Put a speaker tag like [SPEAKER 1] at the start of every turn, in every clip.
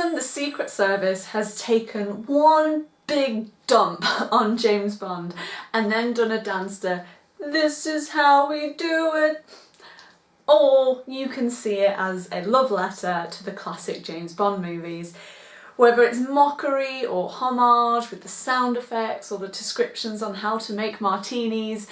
[SPEAKER 1] The Secret Service has taken one big dump on James Bond and then done a dance to this is how we do it. Or you can see it as a love letter to the classic James Bond movies. Whether it's mockery or homage with the sound effects or the descriptions on how to make martinis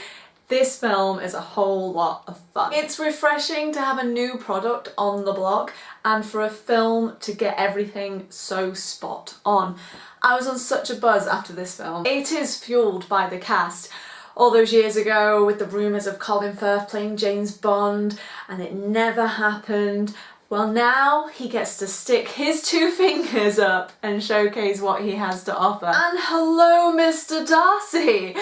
[SPEAKER 1] this film is a whole lot of fun. It's refreshing to have a new product on the block and for a film to get everything so spot on. I was on such a buzz after this film. It is fueled by the cast. All those years ago with the rumours of Colin Firth playing James Bond and it never happened. Well now he gets to stick his two fingers up and showcase what he has to offer. And hello Mr Darcy!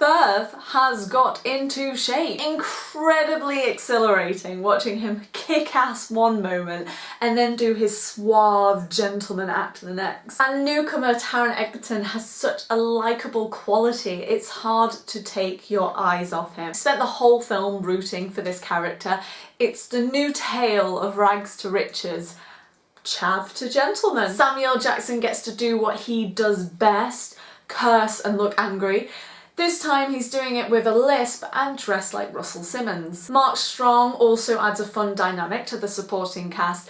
[SPEAKER 1] Firth has got into shape. Incredibly exhilarating watching him kick ass one moment and then do his suave gentleman act the next. And newcomer Taron Egerton has such a likeable quality, it's hard to take your eyes off him. I spent the whole film rooting for this character. It's the new tale of rags to riches chav to gentleman. Samuel Jackson gets to do what he does best, curse and look angry, this time he's doing it with a lisp and dressed like Russell Simmons. Mark Strong also adds a fun dynamic to the supporting cast,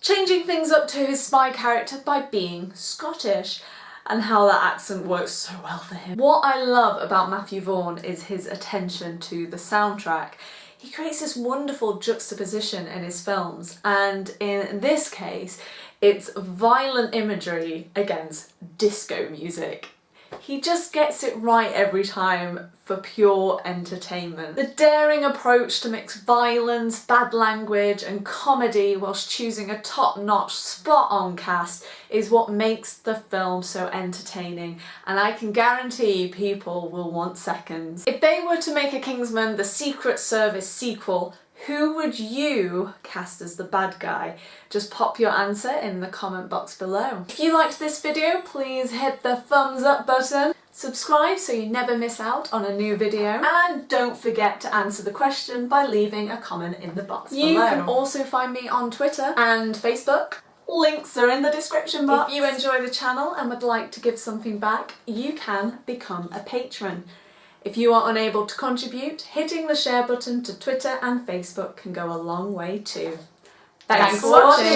[SPEAKER 1] changing things up to his spy character by being Scottish and how that accent works so well for him. What I love about Matthew Vaughn is his attention to the soundtrack. He creates this wonderful juxtaposition in his films and in this case it's violent imagery against disco music. He just gets it right every time for pure entertainment. The daring approach to mix violence, bad language and comedy whilst choosing a top-notch, spot-on cast is what makes the film so entertaining and I can guarantee people will want seconds. If they were to make a Kingsman The Secret Service sequel, who would you cast as the bad guy? Just pop your answer in the comment box below. If you liked this video, please hit the thumbs up button, subscribe so you never miss out on a new video, and don't forget to answer the question by leaving a comment in the box you below. You can also find me on Twitter and Facebook. Links are in the description box. If you enjoy the channel and would like to give something back, you can become a patron. If you are unable to contribute, hitting the share button to Twitter and Facebook can go a long way too. Thanks, Thanks for watching!